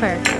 transfer.